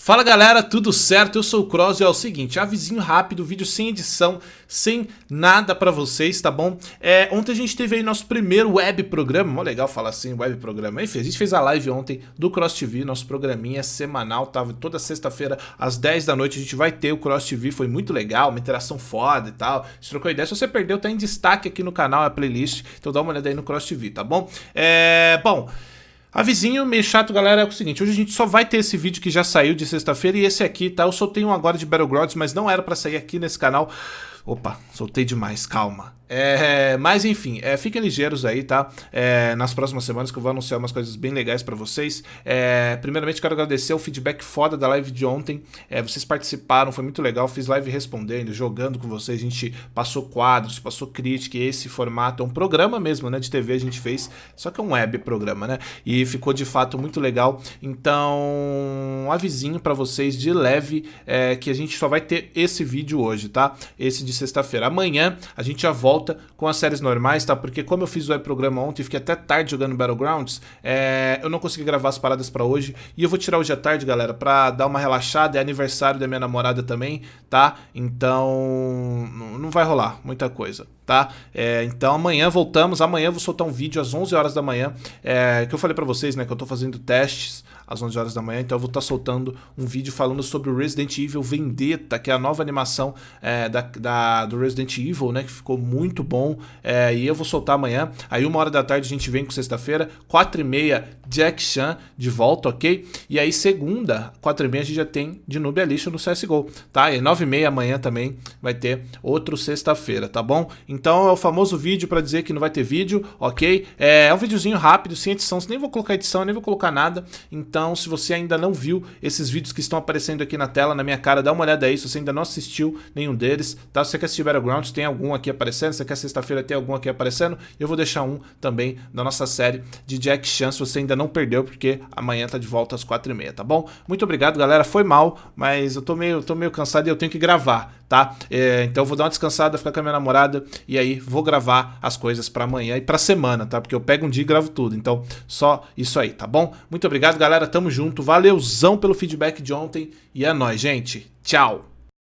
Fala galera, tudo certo? Eu sou o Cross e é o seguinte, avisinho rápido, vídeo sem edição, sem nada pra vocês, tá bom? É, ontem a gente teve aí nosso primeiro web programa, mó legal falar assim, web programa. Enfim, a gente fez a live ontem do Cross TV, nosso programinha semanal, tava toda sexta-feira às 10 da noite a gente vai ter o Cross TV, foi muito legal, uma interação foda e tal. Se trocou ideia, se você perdeu, tá em destaque aqui no canal, a playlist, então dá uma olhada aí no Cross TV, tá bom? É, bom... Avisinho meio chato, galera, é o seguinte, hoje a gente só vai ter esse vídeo que já saiu de sexta-feira e esse aqui, tá? Eu soltei um agora de Battlegrounds, mas não era pra sair aqui nesse canal. Opa, soltei demais, calma. É, mas enfim, é, fiquem ligeiros aí, tá? É, nas próximas semanas que eu vou anunciar umas coisas bem legais pra vocês. É, primeiramente, quero agradecer o feedback foda da live de ontem. É, vocês participaram, foi muito legal. Fiz live respondendo, jogando com vocês. A gente passou quadros, passou crítica. Esse formato é um programa mesmo, né? De TV a gente fez, só que é um web programa, né? E ficou de fato muito legal. Então, avisinho pra vocês de leve é, que a gente só vai ter esse vídeo hoje, tá? Esse de sexta-feira. Amanhã a gente já volta com as séries normais, tá? Porque como eu fiz o programa ontem fiquei até tarde jogando Battlegrounds, é, eu não consegui gravar as paradas pra hoje. E eu vou tirar hoje à tarde, galera, pra dar uma relaxada. É aniversário da minha namorada também, tá? Então, não vai rolar muita coisa, tá? É, então amanhã voltamos. Amanhã eu vou soltar um vídeo às 11 horas da manhã, é, que eu falei pra vocês, né, que eu tô fazendo testes às 11 horas da manhã, então eu vou estar tá soltando um vídeo falando sobre o Resident Evil Vendetta, que é a nova animação é, da, da, do Resident Evil, né, que ficou muito bom, é, e eu vou soltar amanhã, aí uma hora da tarde a gente vem com sexta-feira, quatro e meia, Jack Chan de volta, ok? E aí segunda, quatro e meia a gente já tem de Nubia Lixo no CSGO, tá? E nove e meia amanhã também vai ter outro sexta-feira, tá bom? Então é o famoso vídeo para dizer que não vai ter vídeo, ok? É, é um videozinho rápido, sem edição, nem vou colocar edição, nem vou colocar nada, então então, se você ainda não viu esses vídeos que estão aparecendo aqui na tela, na minha cara, dá uma olhada aí, se você ainda não assistiu nenhum deles, tá? Você quer assistir Battlegrounds, tem algum aqui aparecendo, você quer sexta-feira ter algum aqui aparecendo, eu vou deixar um também da nossa série de Jack Chan, se você ainda não perdeu, porque amanhã tá de volta às 4h30, tá bom? Muito obrigado, galera, foi mal, mas eu tô meio, tô meio cansado e eu tenho que gravar, tá? É, então eu vou dar uma descansada, ficar com a minha namorada e aí vou gravar as coisas pra amanhã e pra semana, tá? Porque eu pego um dia e gravo tudo, então só isso aí, tá bom? Muito obrigado, galera, tamo junto, valeuzão pelo feedback de ontem e é nóis, gente. Tchau!